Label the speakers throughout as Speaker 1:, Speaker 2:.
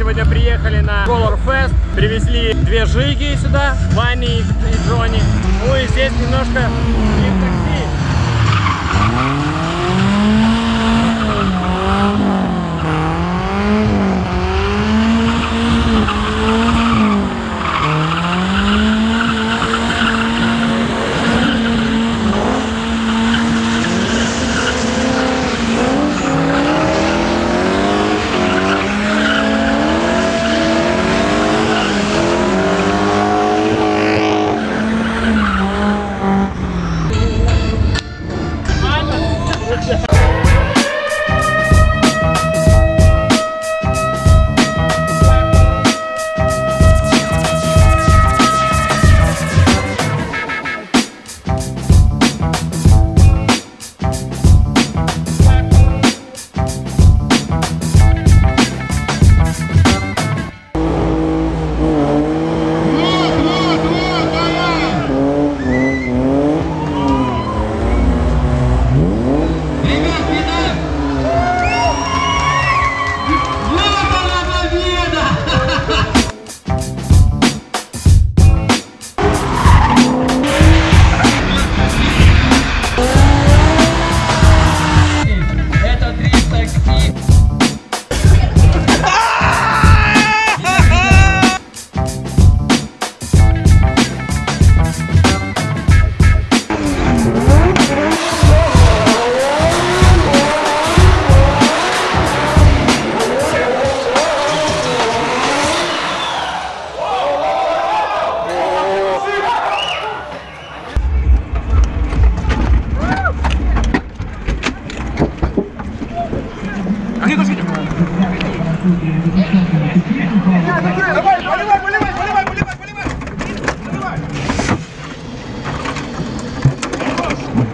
Speaker 1: сегодня приехали на Color Fest. Привезли две жиги сюда, Вани и Джонни. Ну и здесь немножко такси.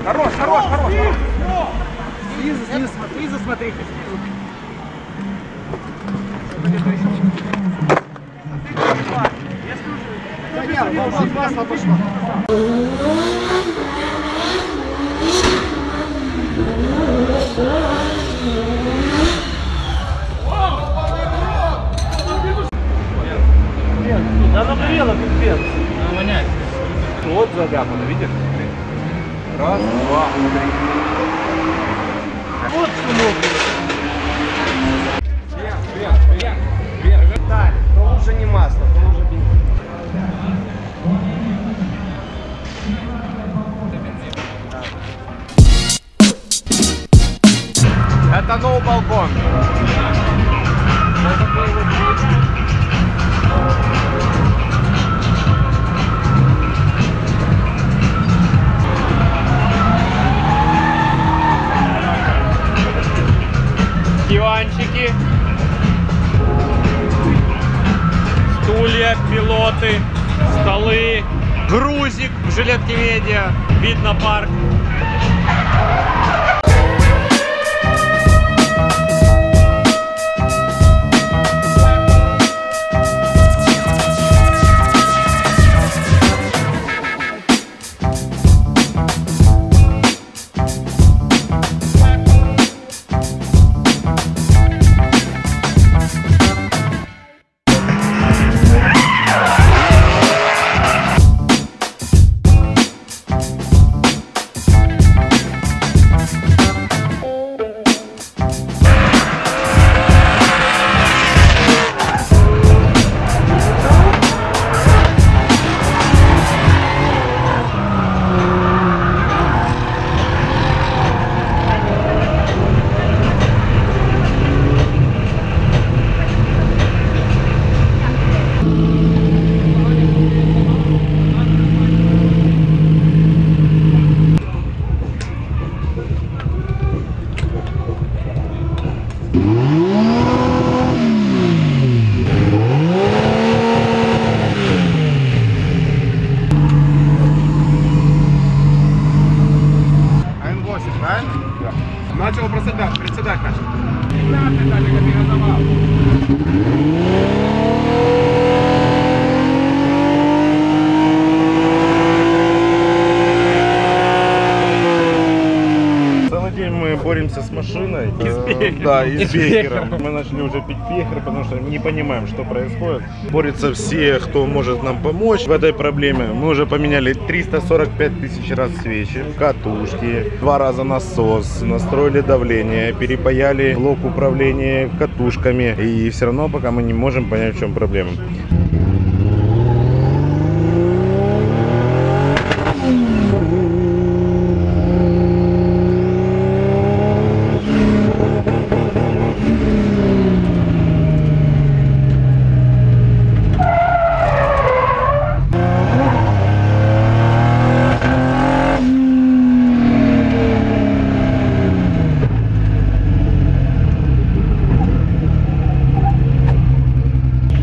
Speaker 1: Хорош, хорош, хорош. Снизу, снизу, снизу смотрите. Масло пошло. Да
Speaker 2: Да, и
Speaker 1: И
Speaker 2: с бехером. Мы начали уже пить бехер, потому что не понимаем, что происходит. Борются все, кто может нам помочь в этой проблеме. Мы уже поменяли 345 тысяч раз свечи, катушки, два раза насос, настроили давление, перепаяли блок управления катушками. И все равно пока мы не можем понять, в чем проблема.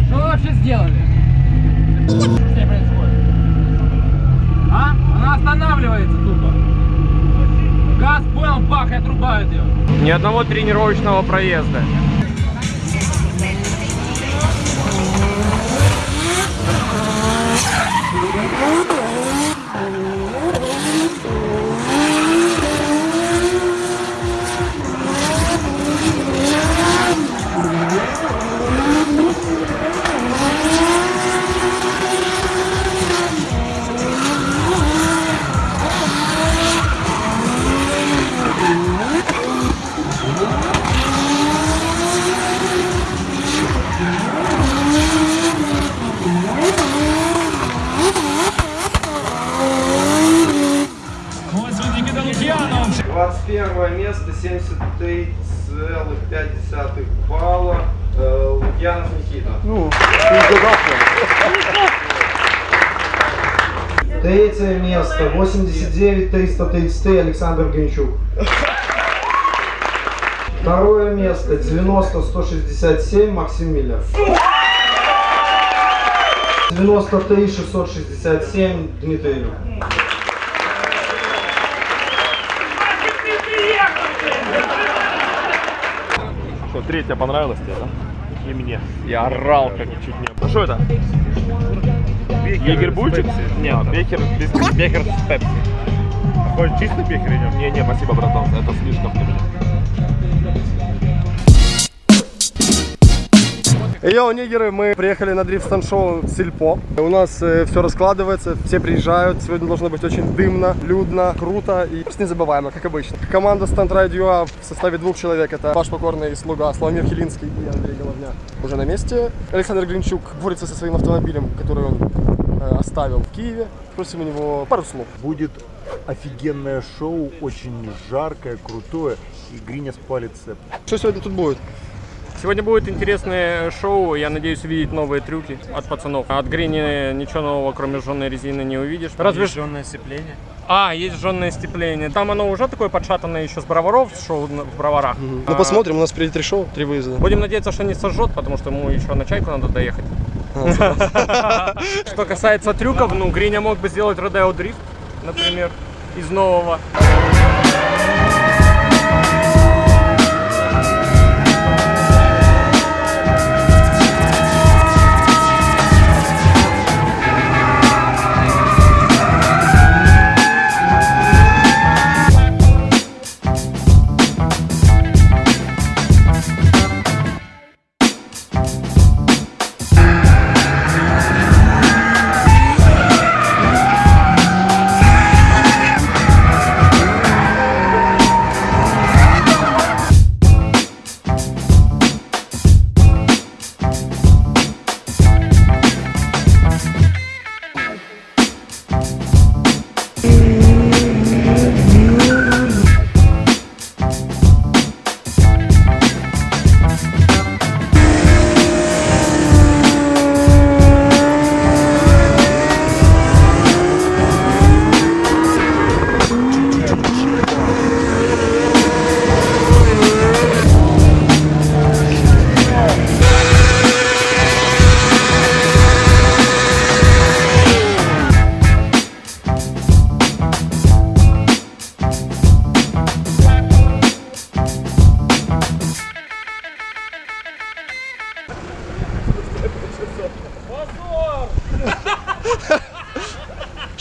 Speaker 3: Что вы вообще сделали? Что с ней происходит? А? Она останавливается тупо. Газ понял, бах, и отрубает ее.
Speaker 1: Ни одного тренировочного проезда.
Speaker 3: Вот
Speaker 4: 21 место, 73,5 балла. Э, Лукьянов Никита.
Speaker 2: Ну,
Speaker 4: Третье место, 89 333 Александр Гринчук. Второе место, 90 167 Максим Миллер. 93 667 Дмитрий Илюк.
Speaker 2: Третья понравилась тебе, да? И мне.
Speaker 1: Я орал как чуть не.
Speaker 2: А что это? Егерь Бульчик? Нет, бехер без
Speaker 1: Бехер с пепси.
Speaker 2: Хоть чисто бехер идем?
Speaker 5: Не, не, спасибо, братан, это слишком для меня.
Speaker 6: Йоу, нигеры, мы приехали на дрифт шоу Сельпо. У нас все раскладывается, все приезжают. Сегодня должно быть очень дымно, людно, круто и просто незабываемо, как обычно. Команда Stunt Radio в составе двух человек. Это ваш покорный слуга Славомир Хилинский и Андрей Головня. Уже на месте. Александр Глинчук борется со своим автомобилем, который он э, оставил в Киеве. Просим у него пару слов.
Speaker 7: Будет офигенное шоу, очень жаркое, крутое, и Гриня спалит цеп.
Speaker 6: Что сегодня тут будет?
Speaker 1: Сегодня будет интересное шоу. Я надеюсь увидеть новые трюки от пацанов. От Грини ничего нового, кроме жженой резины, не увидишь. Разве
Speaker 2: Жжёное сцепление.
Speaker 1: А, есть жженое степление. Там оно уже такое подшатанное еще с броваров, шоу в броварах.
Speaker 6: Ну
Speaker 1: А,
Speaker 6: посмотрим, у нас впереди три шоу, три выезда.
Speaker 1: Будем надеяться, что не сожжет, потому что ему еще на чайку надо доехать. Что касается трюков, ну, Гриня мог бы сделать Родео Дрифт, например, из нового.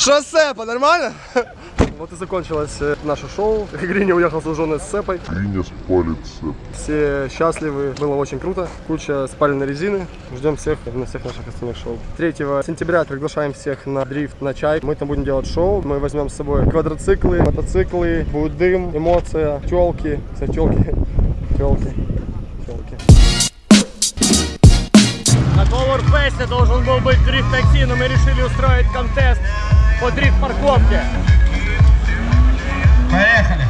Speaker 6: Шоссе, нормально? Вот и закончилось э, наше шоу. Гриня уехал с женой с цепой.
Speaker 8: Гриня спалит цеп.
Speaker 6: Все счастливы, было очень круто. Куча спаленной резины. Ждем всех на всех наших остальных шоу. 3 сентября приглашаем всех на дрифт, на чай. Мы там будем делать шоу. Мы возьмем с собой квадроциклы, мотоциклы, будет дым, эмоция, телки. Кстати, телки. Телки. Телки.
Speaker 1: На Powerfest должен был быть дрифт-такси, но мы решили устроить контест по дрифт-парковке.
Speaker 3: Поехали.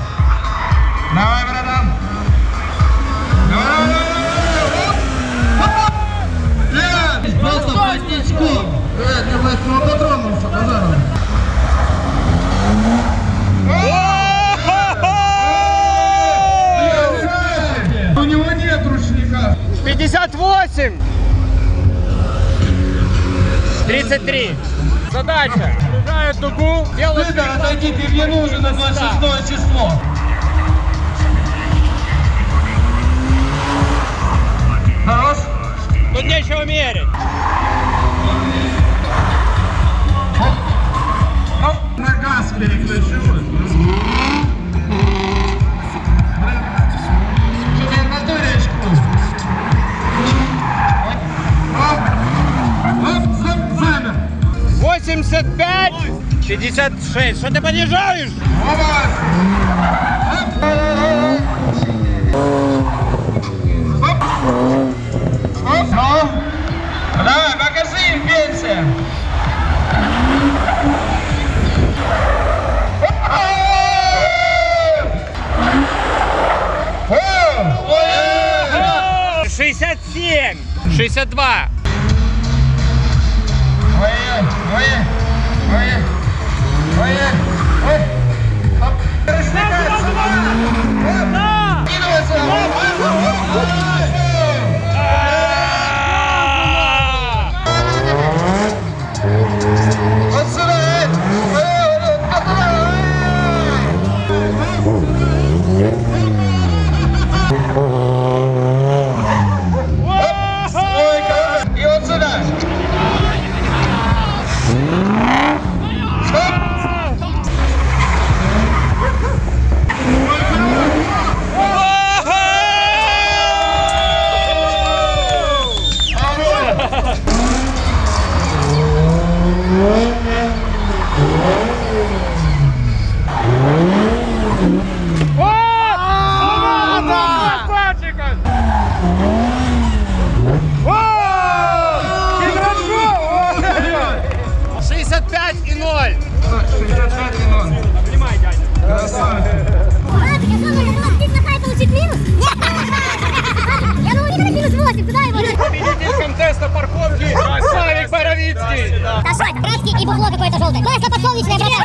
Speaker 3: Давай, братан. Давай, давай,
Speaker 4: Просто пустячком. Для восьмого патронов, пожалуйста.
Speaker 3: У него нет ручника.
Speaker 1: 58! 33. Задача. Дугу, делают
Speaker 3: Отойди, ты мне нужен на 26 число. Хорош?
Speaker 1: Тут нечего мерить.
Speaker 3: Оп, на газ переключу. Температурочку. Оп,
Speaker 1: 56. Что ты понижаешь?
Speaker 3: Давай, покажи им пенсия.
Speaker 1: О, 67, 62.
Speaker 3: Ой, ой, ой, 可以。И
Speaker 9: бухло какое-то желтое. Масло подсолнечное, братан.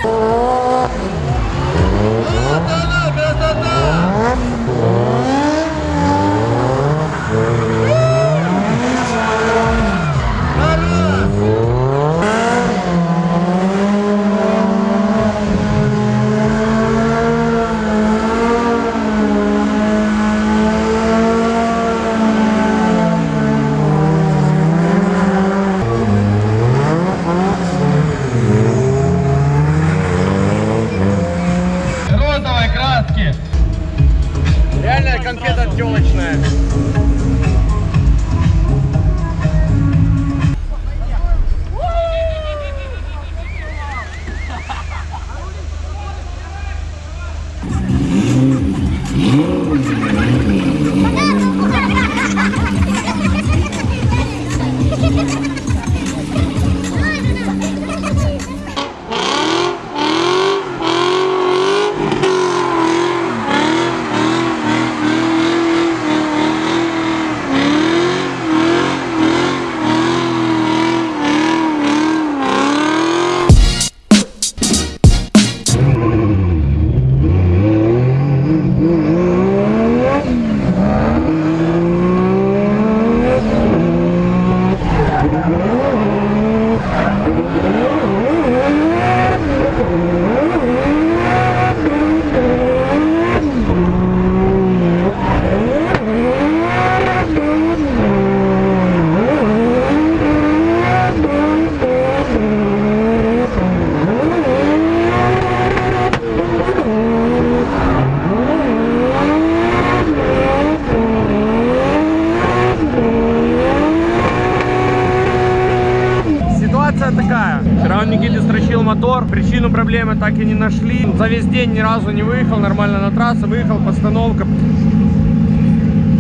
Speaker 1: За весь день ни разу не выехал нормально на трассу, выехал, постановка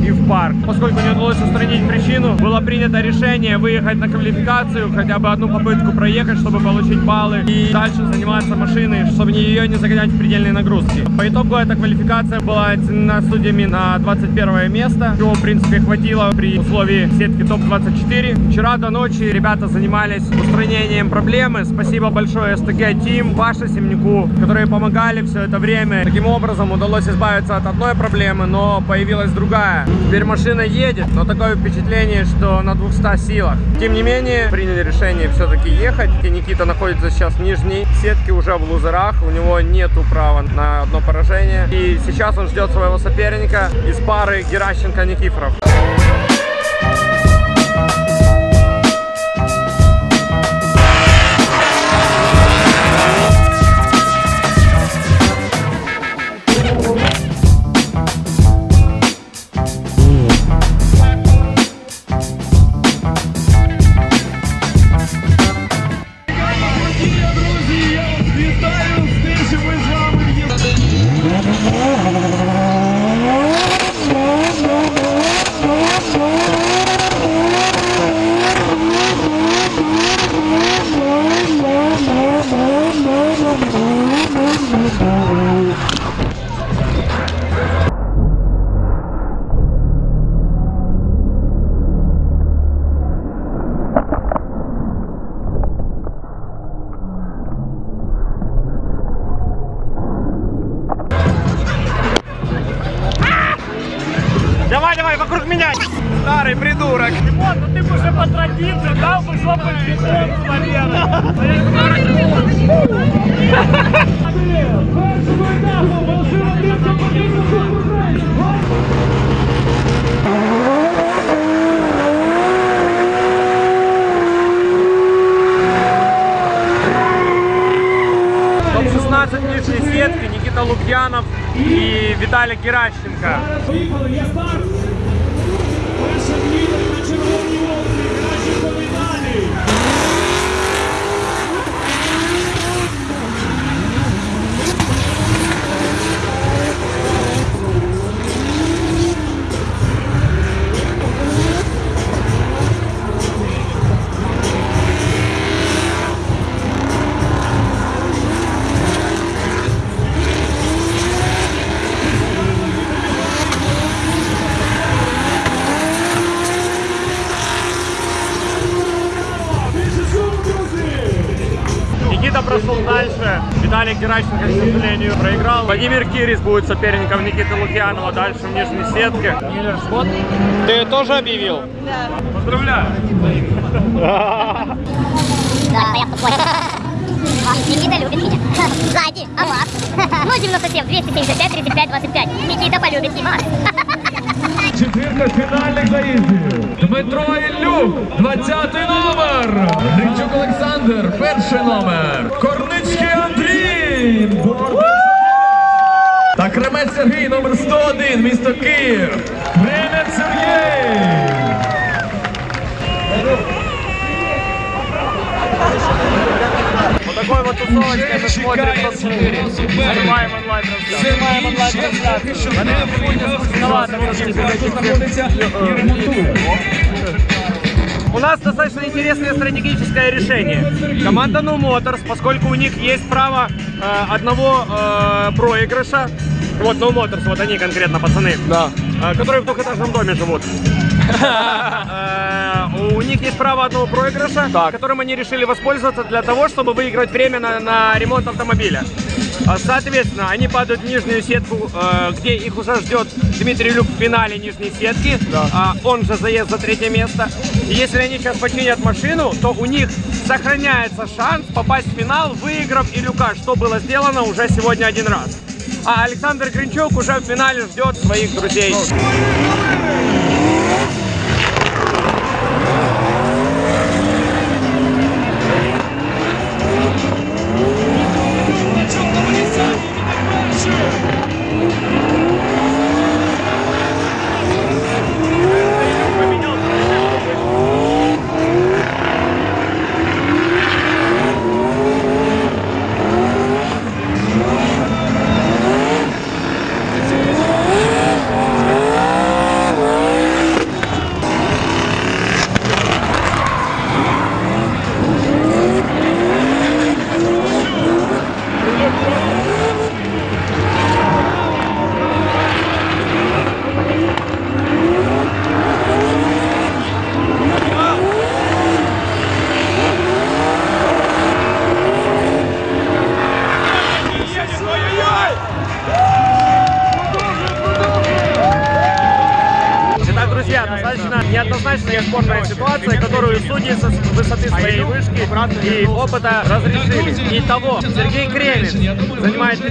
Speaker 1: и в парк. Поскольку не удалось устранить причину, было принято решение выехать на квалификацию, хотя бы одну попытку проехать, чтобы получить баллы и дальше заниматься машиной, чтобы ее не загонять в предельные нагрузки. По итогу эта квалификация была оценена судьями на 21 место, чего в принципе хватило при условии сетки топ-24. Вчера до ночи ребята занимались устранением проблемы. Спасибо большое СТГ Team, Паше Семнику, которые помогали все это время. Таким образом удалось избавиться от одной проблемы, но появилась другая. Теперь машина едет, но такое впечатление, что на 200 силах. Тем не менее, приняли решение все-таки ехать. И Никита находится сейчас в нижней сетке, уже в лузерах. У него нету права на одно поражение. И сейчас он ждет своего соперника из пары Геращенко-Никифоров. 16 нижней сетки Никита Лукьянов и Виталий Геращенко.
Speaker 8: Выехал я старт! Геращенко,
Speaker 1: к сожалению, проиграл. Владимир Кирис будет соперником Никиты Лукьянова дальше в нижней сетке. Ты тоже объявил? Да. Поздравляю.
Speaker 9: Да, я понял. Никита любит меня. Сзади, а вас? 097, 275, 35, 25. Никита полюбит Димас.
Speaker 8: Четвірка фінальних заїздів. Дмитро Іллюк, 20 номер. Гринчук Олександр, перший номер. Корницький Андрій. Київ. Та Кремець Сергій номер 101 місто Київ. Кремець Сергій.
Speaker 1: Отакою вот тусовочкой ми смотрим топ-4. Занимаем онлайн-трансляцию. Надеюсь, будете узнавати, що тут знаходиться і. У нас достаточно интересное стратегическое решение. Команда No Motors, поскольку у них есть право э, одного э, проигрыша, вот No Motors, вот они конкретно, пацаны,
Speaker 6: Да.
Speaker 1: э, которые в двухэтажном доме живут. Э, У них есть право одного проигрыша, которым они решили воспользоваться для того, чтобы выиграть время на, на ремонт автомобиля. А, Соответственно, они падают в нижнюю сетку, э, где их уже ждет Дмитрий Люк в финале нижней сетки. А, Он же заезд за третье место. И если они сейчас починят машину, то у них сохраняется шанс попасть в финал, выиграв и Люка, что было сделано уже сегодня один раз. А Александр Гринчук уже в финале ждет своих друзей.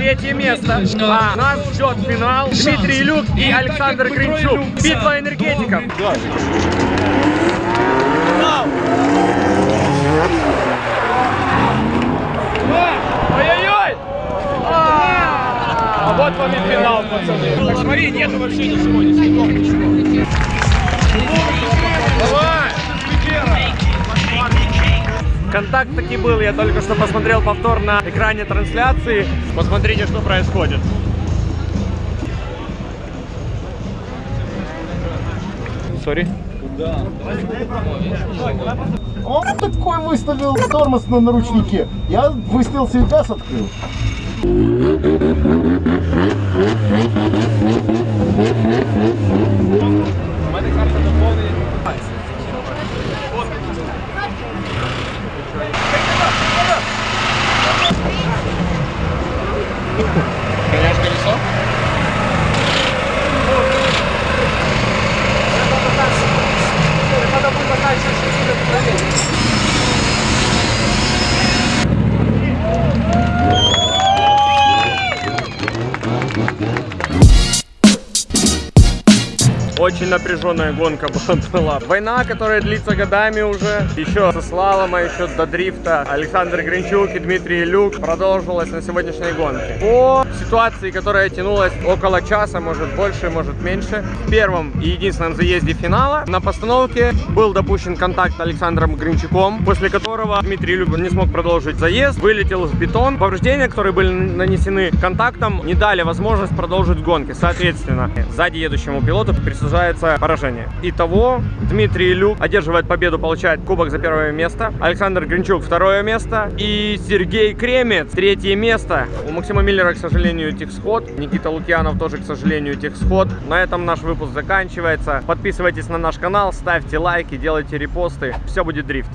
Speaker 1: Третье место, а нас ждет финал Дмитрий Люк и Александр Гринчук. Битва энергетиков. Ой-ой-ой! А вот вам и финал, пацаны. Так смотри, нету вообще ничего, ни следов, ничего. Давай! Контакт таки был, я только что посмотрел повтор на экране трансляции. Посмотрите, что происходит. Сори.
Speaker 7: Он такой выставил тормоз на наручнике. Я выставил себе газ, открыл.
Speaker 1: Очень напряженная гонка была. Война, которая длится годами уже. Еще со слалома, еще до дрифта. Александр Гринчук и Дмитрий Люк продолжилась на сегодняшней гонке. По ситуации, которая тянулась около часа, может больше, может меньше. В первом и единственном заезде финала на постановке был допущен контакт Александром Гринчуком, после которого Дмитрий Люк не смог продолжить заезд, вылетел в бетон. Повреждения, которые были нанесены контактом, не дали возможность продолжить гонки. Соответственно, сзади едущему пилоту присуждается поражение. Итого, Дмитрий Люк одерживает победу, получает кубок за первое место. Александр Гринчук второе место. И Сергей Кремец третье место. У Максима Миллера, к сожалению, техсход. Никита Лукьянов тоже, к сожалению, техсход. На этом наш выпуск заканчивается. Подписывайтесь на наш канал, ставьте лайки, делайте репосты. Все будет дрифт.